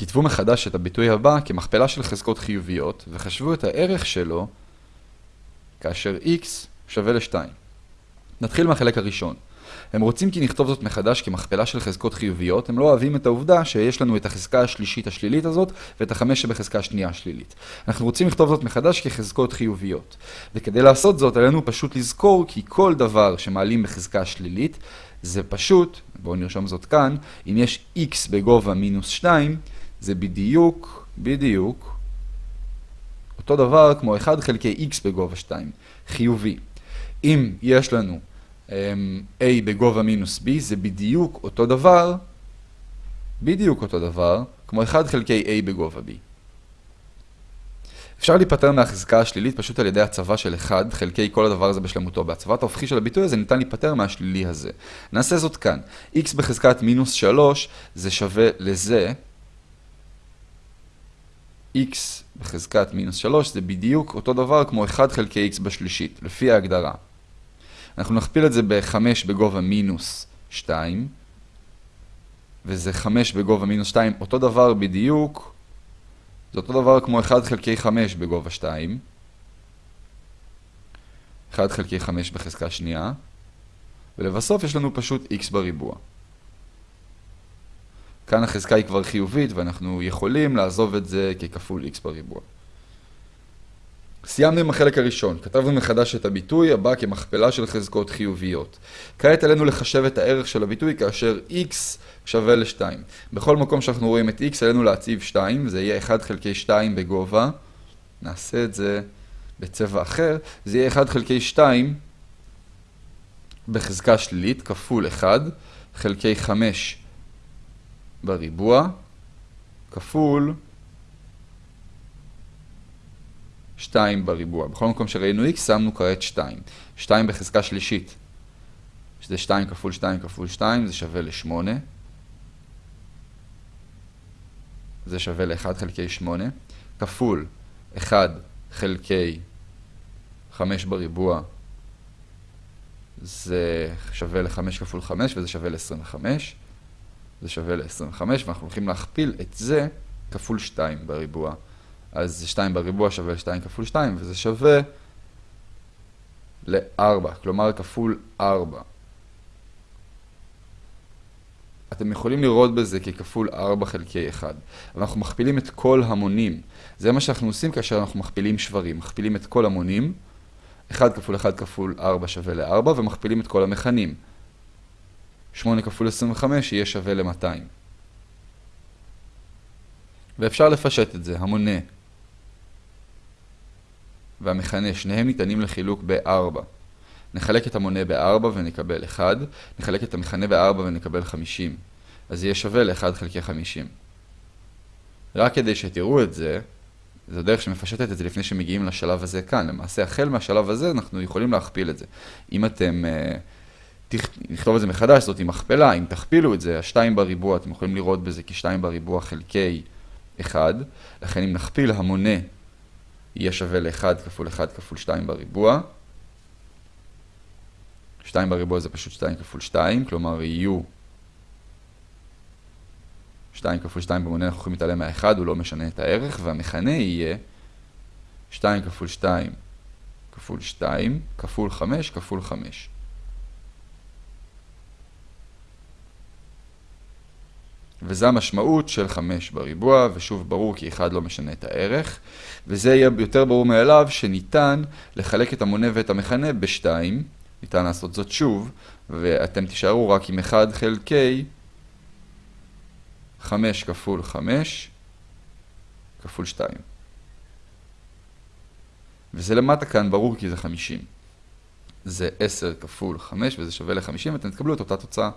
כתבו מחדש את הביטוי הבא כמכפלה של חזקות חיוביות, וחשבו את הערך שלו כאשר x שווה ל-2. נתחיל מהחלק הראשון. הם רוצים כי נכתוב זאת מחדש כמכפלה של חזקות חיוביות, הם לא אוהבים את העובדה שיש לנו את החזקה השלישית השלילית הזאת ואת החמש שבחזקה השנייה השלילית. אנחנו רוצים לכתוב זאת מחדש כחזקות חיוביות. וכדי לעשות זאת, עלינו פשוט לזכור כי כל דבר שמעלים בחזקה שלילית, זה פשוט, בואו נרשום זאת כאן, אם יש x בגובה מינוס 2, זה בדיוק, בדיוק, אותו דבר כמו 1 חלקי x בגובה 2, חיובי. אם יש לנו um, a בגובה מינוס b, זה בדיוק אותו דבר, בדיוק אותו דבר, כמו 1 חלקי a בגובה b. אפשר להיפטר מהחזקה השלילית פשוט על ידי הצבה של 1 חלקי כל הדבר הזה בשלמותו. בהצבת ההופכי של הביטוי הזה ניתן להיפטר מהשלילי הזה. נעשה זאת כאן. x בחזקת מינוס 3 זה שווה לזה. X בחזקת מינוס 3 זה בדיוק אותו דבר כמו 1 חלקי x בשלישית, לפי ההגדרה. אנחנו נכפיל את זה ב-5 בגובה מינוס 2, וזה 5 בגובה מינוס 2, אותו דבר בדיוק, זה אותו דבר כמו 1 חלקי 5 בגובה 2, 1 חלקי 5 בחזקה שנייה, ולבסוף יש לנו פשוט x בריבוע. כאן החזקה היא כבר חיובית ואנחנו יכולים לעזוב את זה ככפול x בריבוע. סיימנו עם החלק הראשון, כתבנו מחדש את הביטוי הבא כמכפלה של חזקות חיוביות. כעת עלינו לחשב את הערך של הביטוי כאשר x שווה ל-2. בכל מקום שאנחנו רואים את x עלינו להציב 2, זה יהיה 1 חלקי 2 בגובה. נעשה את זה בצבע אחר, זה יהיה 1 חלקי 2 בחזקה שלילית כפול 1 חלקי 5 בריבוע כפול 2 בריבוע. בכל מקום שראינו x שמנו כעת 2. 2 בחזקה שלישית, שזה 2 כפול 2 כפול 2, זה שווה ל-8. זה שווה ל-1 חלקי 8, כפול 1 חלקי 5 בריבוע, זה שווה ל-5 כפול 5 וזה שווה ל-25. זה שווה ל-25, ואנחנו הולכים להכפיל את זה כפול 2 בריבוע. אז 2 בריבוע שווה ל-2 כפול 2, וזה שווה ל-4, כלומר כפול 4. אתם יכולים לראות בזה ככפול 4 חלקי 1. אבל אנחנו מכפילים את כל המונים. זה מה שאנחנו עושים כאשר אנחנו מכפילים שברים. מכפילים את כל המונים, 1 כפול 1 כפול 4 שווה ל-4, ומכפילים את כל המכנים. 8 כפול 25 יהיה שווה ל-200. ואפשר לפשט את זה, המונה והמכנה, שניהם ניתנים לחילוק ב-4. נחלק את המונה ב-4 ונקבל 1, נחלק את המכנה ב-4 ונקבל 50. אז יהיה שווה ל-1 חלקי 50. רק כדי שתראו את זה, זו דרך שמפשטת את זה לפני שמגיעים לשלב הזה כאן. למעשה, החל מהשלב הזה אנחנו יכולים להכפיל את זה. אם אתם... Uh, נכתוב את זה מחדש, זאת עם מכפלה, אם תכפילו את זה, השתיים בריבוע, אתם יכולים לראות בזה כשתיים בריבוע חלקי 1, לכן אם נכפיל המונה יהיה שווה ל-1 כפול 1 כפול 2 בריבוע. 2 בריבוע זה פשוט 2 כפול 2, כלומר יהיו 2 כפול 2 במונה אנחנו יכולים להתעלם מה-1, הוא לא משנה את הערך, והמכנה יהיה 2 כפול 2 כפול 2 כפול 5 כפול 5. וזה המשמעות של 5 בריבוע, ושוב ברור כי 1 לא משנה את הערך, וזה יהיה יותר ברור מאליו שניתן לחלק את המונה ואת המכנה ב-2, ניתן לעשות זאת שוב, ואתם תישארו רק עם 1 חלקי 5 כפול 5 כפול 2. וזה למטה כאן ברור כי זה 50. זה 10 כפול 5 וזה שווה ל-50, ואתם תקבלו את אותה תוצאה.